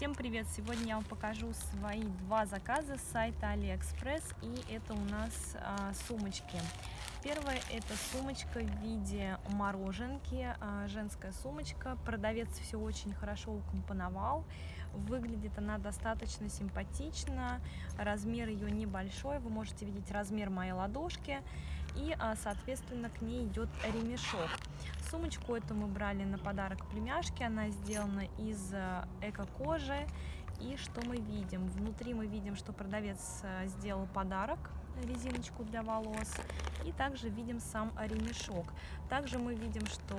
Всем привет! Сегодня я вам покажу свои два заказа с сайта AliExpress и это у нас а, сумочки. Первая это сумочка в виде мороженки, а, женская сумочка. Продавец все очень хорошо укомпоновал. Выглядит она достаточно симпатично, размер ее небольшой, вы можете видеть размер моей ладошки и, а, соответственно, к ней идет ремешок. Сумочку эту мы брали на подарок племяшке, она сделана из а, эко-кожи. И что мы видим? Внутри мы видим, что продавец а, сделал подарок, резиночку для волос. И также видим сам ремешок. Также мы видим, что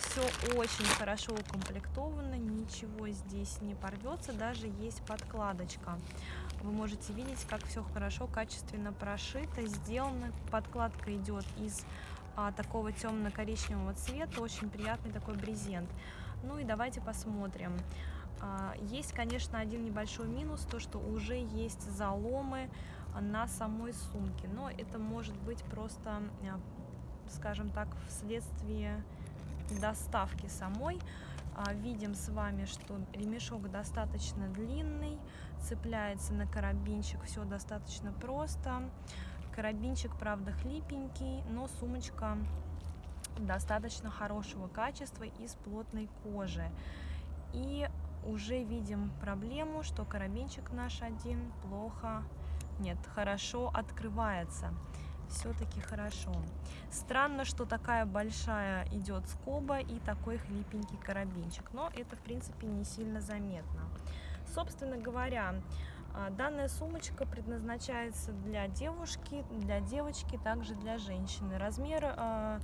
все очень хорошо укомплектовано, ничего здесь не порвется, даже есть подкладочка. Вы можете видеть, как все хорошо, качественно прошито, сделано. Подкладка идет из а, такого темно-коричневого цвета, очень приятный такой брезент. Ну и давайте посмотрим. А, есть, конечно, один небольшой минус, то, что уже есть заломы на самой сумке, но это может быть просто, а, скажем так, вследствие доставки самой. А, видим с вами, что ремешок достаточно длинный, цепляется на карабинчик, все достаточно просто. Карабинчик, правда, хлипенький, но сумочка достаточно хорошего качества из плотной кожи. И уже видим проблему, что карабинчик наш один плохо, нет, хорошо открывается. Все-таки хорошо. Странно, что такая большая идет скоба и такой хлипенький карабинчик, но это, в принципе, не сильно заметно. Собственно говоря, а, данная сумочка предназначается для девушки, для девочки, также для женщины. Размер а,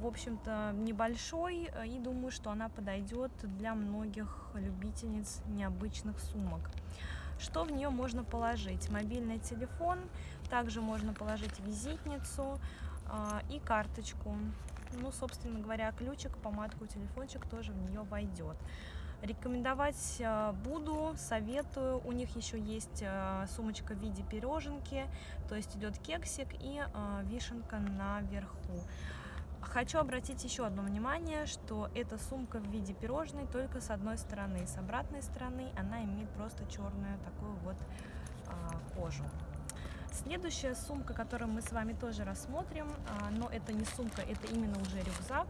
в общем-то, небольшой, и думаю, что она подойдет для многих любительниц необычных сумок. Что в нее можно положить? Мобильный телефон, также можно положить визитницу а, и карточку. Ну, собственно говоря, ключик, помадку, телефончик тоже в нее войдет. Рекомендовать буду, советую. У них еще есть сумочка в виде пироженки, то есть идет кексик и вишенка наверху. Хочу обратить еще одно внимание, что эта сумка в виде пирожной только с одной стороны. С обратной стороны она имеет просто черную такую вот а, кожу. Следующая сумка, которую мы с вами тоже рассмотрим, а, но это не сумка, это именно уже рюкзак.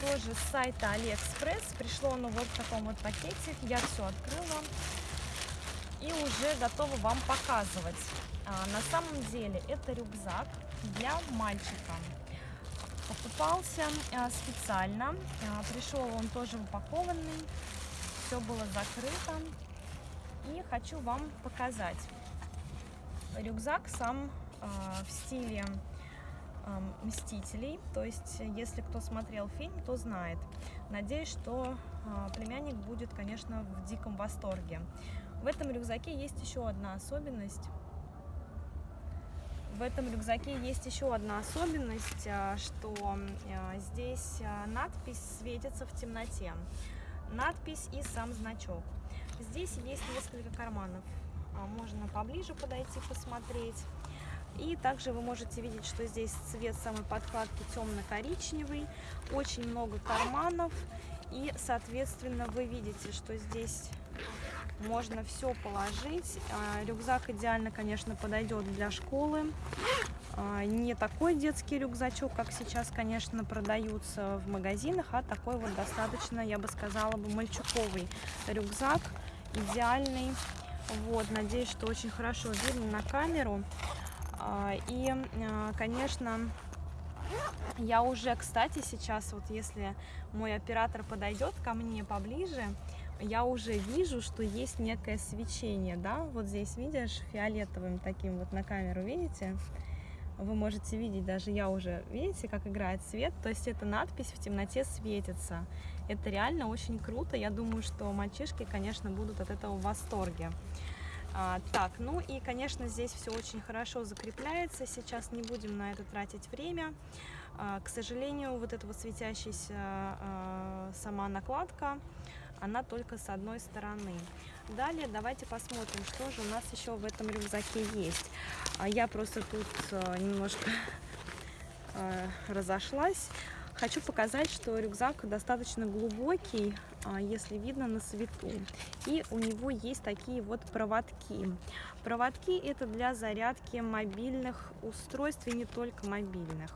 Тоже с сайта AliExpress. Пришло оно вот в таком вот пакете. Я все открыла и уже готова вам показывать. А, на самом деле это рюкзак для мальчика. Покупался а, специально, а, пришел он тоже упакованный, все было закрыто. И хочу вам показать. Рюкзак сам в стиле Мстителей, то есть если кто смотрел фильм, то знает. Надеюсь, что племянник будет, конечно, в диком восторге. В этом рюкзаке есть еще одна особенность – в этом рюкзаке есть еще одна особенность, а, что а, здесь а, надпись светится в темноте. Надпись и сам значок. Здесь есть несколько карманов. Можно поближе подойти посмотреть. И также вы можете видеть, что здесь цвет самой подкладки темно-коричневый. Очень много карманов. И, соответственно, вы видите, что здесь можно все положить. А, рюкзак идеально, конечно, подойдет для школы. А, не такой детский рюкзачок, как сейчас, конечно, продаются в магазинах, а такой вот достаточно, я бы сказала, бы мальчуковый рюкзак, идеальный. Вот, надеюсь, что очень хорошо видно на камеру. А, и, конечно, я уже, кстати, сейчас, вот если мой оператор подойдет ко мне поближе, я уже вижу, что есть некое свечение, да, вот здесь видишь, фиолетовым таким вот на камеру, видите? Вы можете видеть, даже я уже, видите, как играет свет, то есть эта надпись в темноте светится. Это реально очень круто, я думаю, что мальчишки, конечно, будут от этого в восторге. А, так, ну и, конечно, здесь все очень хорошо закрепляется, сейчас не будем на это тратить время. А, к сожалению, вот эта вот светящаяся а, сама накладка, она только с одной стороны. Далее давайте посмотрим, что же у нас еще в этом рюкзаке есть. А я просто тут а, немножко разошлась. Хочу показать, что рюкзак достаточно глубокий, а, если видно на свету. И у него есть такие вот проводки. Проводки это для зарядки мобильных устройств и не только мобильных.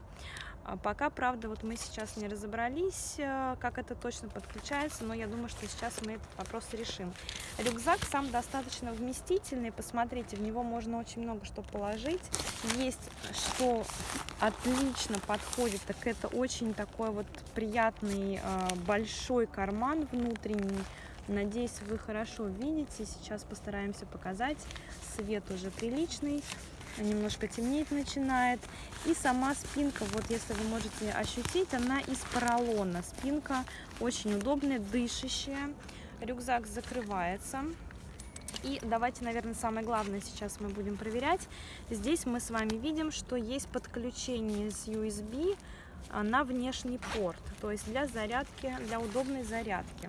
А пока, правда, вот мы сейчас не разобрались, э, как это точно подключается, но я думаю, что сейчас мы этот вопрос решим. Рюкзак сам достаточно вместительный, посмотрите, в него можно очень много что положить. Есть, что отлично подходит, так это очень такой вот приятный э, большой карман внутренний. Надеюсь, вы хорошо видите. Сейчас постараемся показать. Свет уже приличный немножко темнеть начинает. И сама спинка, вот если вы можете ощутить, она из поролона. Спинка очень удобная, дышащая. Рюкзак закрывается. И давайте, наверное, самое главное сейчас мы будем проверять. Здесь мы с вами видим, что есть подключение с USB а, на внешний порт, то есть для зарядки, для удобной зарядки.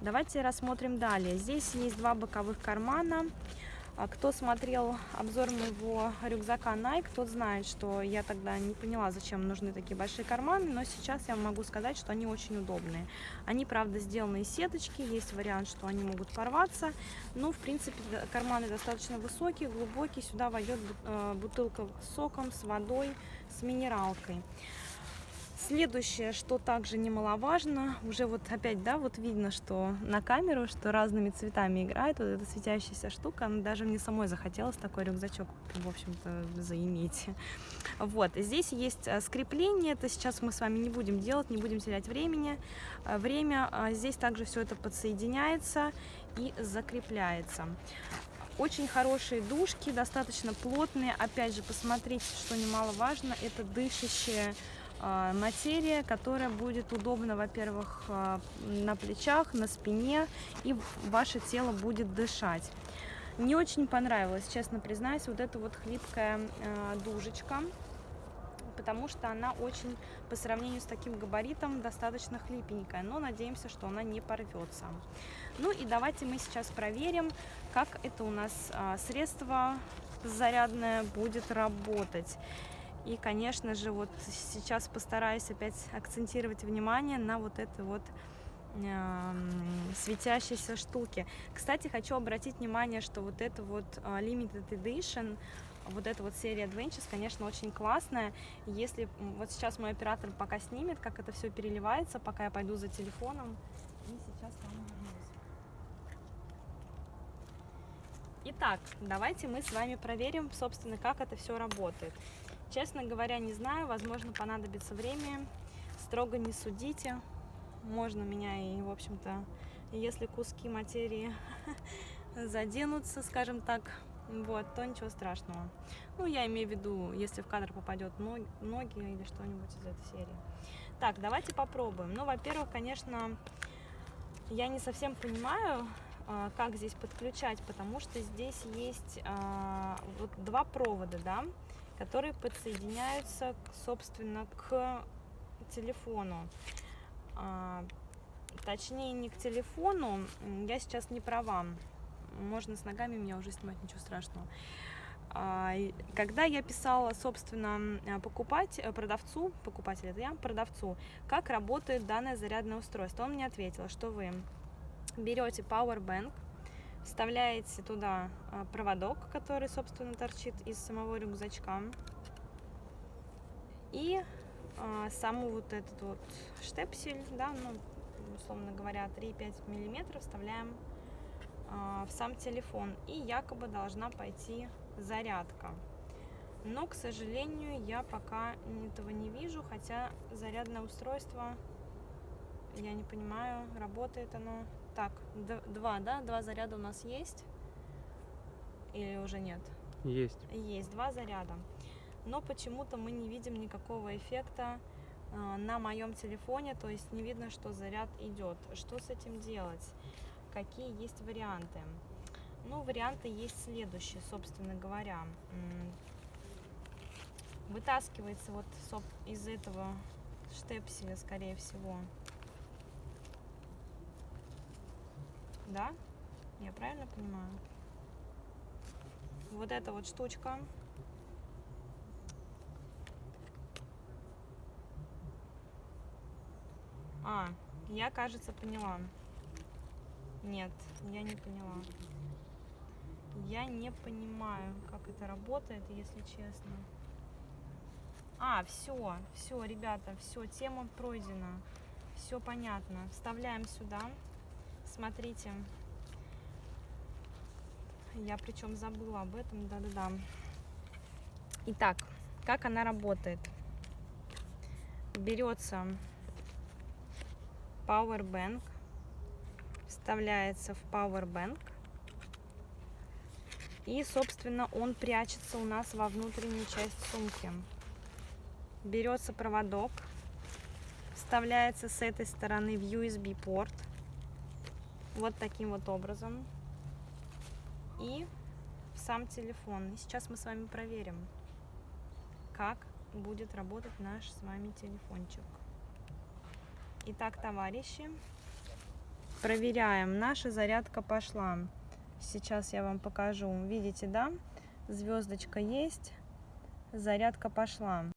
Давайте рассмотрим далее. Здесь есть два боковых кармана. А кто смотрел обзор моего рюкзака Nike, тот знает, что я тогда не поняла, зачем нужны такие большие карманы, но сейчас я могу сказать, что они очень удобные. Они, правда, сделаны из сеточки, есть вариант, что они могут порваться, но, в принципе, карманы достаточно высокие, глубокие, сюда войдет э, бутылка с соком, с водой, с минералкой. Следующее, что также немаловажно, уже вот опять, да, вот видно, что на камеру, что разными цветами играет вот эта светящаяся штука, она даже мне самой захотелось такой рюкзачок, в общем-то, заиметь. Вот, здесь есть э, скрепление, это сейчас мы с вами не будем делать, не будем терять времени, э, время, а здесь также все это подсоединяется и закрепляется. Очень хорошие дужки, достаточно плотные. Опять же, посмотрите, что немаловажно, это дышащие материя, которая будет удобна, во-первых, а, на плечах, на спине, и ваше тело будет дышать. Не очень понравилась, честно признаюсь, вот эта вот хлипкая а, дужечка, потому что она очень, по сравнению с таким габаритом, достаточно хлипенькая, но надеемся, что она не порвется. Ну и давайте мы сейчас проверим, как это у нас средство зарядное будет работать. И, конечно же, вот сейчас постараюсь опять акцентировать внимание на вот этой вот э, светящейся штуке. Кстати, хочу обратить внимание, что вот это вот э, Limited Edition, вот эта вот серия Adventures, конечно, очень классная. Если вот сейчас мой оператор пока снимет, как это все переливается, пока я пойду за телефоном. И сейчас там Итак, давайте мы с вами проверим, собственно, как это все работает. Честно говоря, не знаю, возможно, понадобится время. Строго не судите. Можно меня и, в общем-то, если куски материи заденутся, скажем так, вот, то ничего страшного. Ну, я имею в виду, если в кадр попадет ноги, или что-нибудь из этой серии. Так, давайте попробуем. Ну, во-первых, конечно, я не совсем понимаю, а, как здесь подключать, потому что здесь есть а, вот два провода, да, которые подсоединяются, собственно, к телефону. А, точнее, не к телефону, я сейчас не права. Можно с ногами меня уже снимать, ничего страшного. А, когда я писала, собственно, покупать, э, продавцу, покупатель это я, продавцу, как работает данное зарядное устройство, он мне ответил, что вы берете Powerbank, Вставляете туда а, проводок, который, собственно, торчит из самого рюкзачка. И а, саму вот этот вот штепсель, да, ну, условно говоря, 3-5 миллиметров вставляем а, в сам телефон. И якобы должна пойти зарядка. Но, к сожалению, я пока этого не вижу, хотя зарядное устройство, я не понимаю, работает оно так, два, да? Два заряда у нас есть? Или уже нет? Есть. Есть, два заряда. Но почему-то мы не видим никакого эффекта э, на моем телефоне, то есть не видно, что заряд идет. Что с этим делать? Какие есть варианты? Ну, варианты есть следующие, собственно говоря. Вытаскивается вот из этого штепселя, скорее всего, Да? Я правильно понимаю? Вот эта вот штучка. А, я, кажется, поняла. Нет, я не поняла. Я не понимаю, как это работает, если честно. А, все, все, ребята, все, тема пройдена. Все понятно. Вставляем сюда. Смотрите. Я причем забыла об этом, да-да-да. Итак, как она работает? Берется Powerbank, вставляется в Powerbank. И, собственно, он прячется у нас во внутреннюю часть сумки. Берется проводок, вставляется с этой стороны в USB порт. Вот таким вот образом. И сам телефон. И сейчас мы с вами проверим, как будет работать наш с вами телефончик. Итак, товарищи, проверяем. Наша зарядка пошла. Сейчас я вам покажу. Видите, да? Звездочка есть. Зарядка пошла.